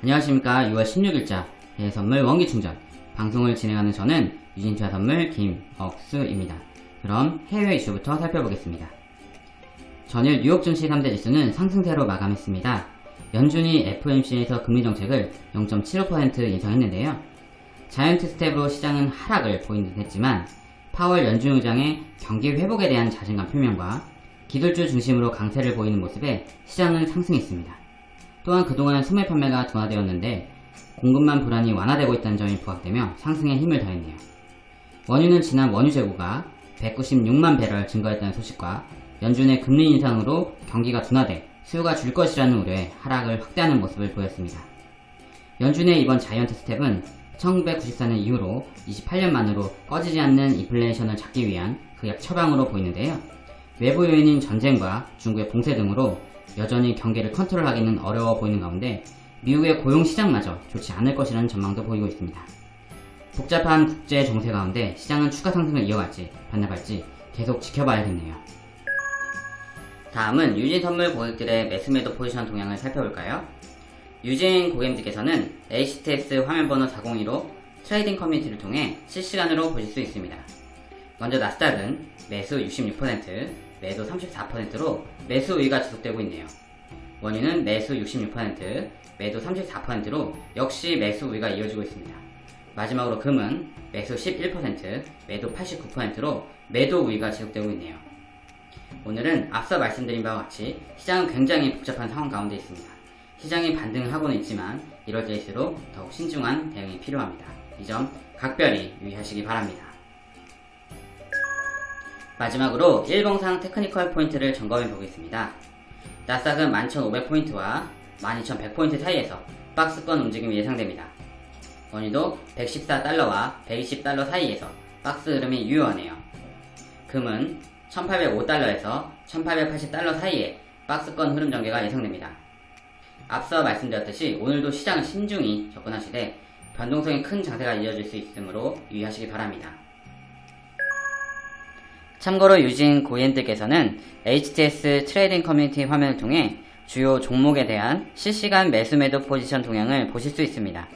안녕하십니까 6월 16일자 해선물 원기충전 방송을 진행하는 저는 유진투자 선물 김억수입니다. 그럼 해외 이슈부터 살펴보겠습니다. 전일 뉴욕 증시 3대 지수는 상승세로 마감했습니다. 연준이 FOMC에서 금리 정책을 0.75% 인상했는데요. 자이언트 스텝으로 시장은 하락을 보인 듯 했지만 파월 연준 의장의 경기 회복에 대한 자신감 표명과 기술주 중심으로 강세를 보이는 모습에 시장은 상승했습니다. 또한 그동안 소매 판매가 둔화되었는데 공급만 불안이 완화되고 있다는 점이 부각되며 상승에 힘을 더했네요. 원유는 지난 원유 재고가 196만 배럴 증가했다는 소식과 연준의 금리 인상으로 경기가 둔화돼 수요가 줄 것이라는 우려에 하락을 확대하는 모습을 보였습니다. 연준의 이번 자이언트 스텝은 1994년 이후로 28년 만으로 꺼지지 않는 인플레이션을 잡기 위한 그약 처방으로 보이는데요. 외부 요인인 전쟁과 중국의 봉쇄 등으로 여전히 경기를 컨트롤하기는 어려워 보이는 가운데 미국의 고용 시장마저 좋지 않을 것이라는 전망도 보이고 있습니다. 복잡한 국제 정세 가운데 시장은 추가 상승을 이어갈지 반납할지 계속 지켜봐야겠네요. 다음은 유진 선물 고객들의 매수매도 포지션 동향을 살펴볼까요? 유진 고객님들께서는 HTS 화면번호 402로 trading 커뮤니티를 통해 실시간으로 보실 수 있습니다. 먼저 나스닥은 매수 66%, 매도 34%로 매수 우위가 지속되고 있네요. 원유는 매수 66%, 매도 34%로 역시 매수 우위가 이어지고 있습니다. 마지막으로 금은 매수 11%, 매도 89%로 매도 우위가 지속되고 있네요. 오늘은 앞서 말씀드린 바와 같이 시장은 굉장히 복잡한 상황 가운데 있습니다. 시장이 반등을 하고는 있지만 이럴 때일수록 더욱 신중한 대응이 필요합니다. 이 점 각별히 유의하시기 바랍니다. 마지막으로 일봉상 technical 포인트를 점검해 보겠습니다. 나스닥은 11,500포인트와 12,100포인트 사이에서 박스권 움직임이 예상됩니다. 원유도 114달러와 120달러 사이에서 박스 흐름이 유효하네요. 금은 1805달러에서 1880달러 사이에 박스권 흐름 전개가 예상됩니다. 앞서 말씀드렸듯이 오늘도 시장은 신중히 접근하시되 변동성이 큰 장세가 이어질 수 있으므로 유의하시기 바랍니다. 참고로 유진 고객님들께서는 HTS 트레이딩 커뮤니티 화면을 통해 주요 종목에 대한 실시간 매수 매도 포지션 동향을 보실 수 있습니다.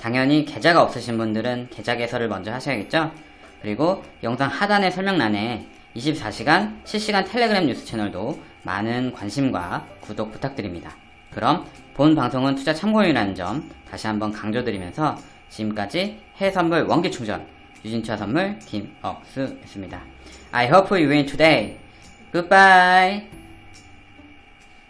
당연히 계좌가 없으신 분들은 계좌 개설을 먼저 하셔야겠죠? 그리고 영상 하단의 설명란에 24시간 실시간 텔레그램 뉴스 채널도 많은 관심과 구독 부탁드립니다. 그럼 본 방송은 투자 참고용이라는 점 다시 한번 강조드리면서 지금까지 해선물 원기충전 유진투자 선물 김억수였습니다. I hope you win today. Goodbye.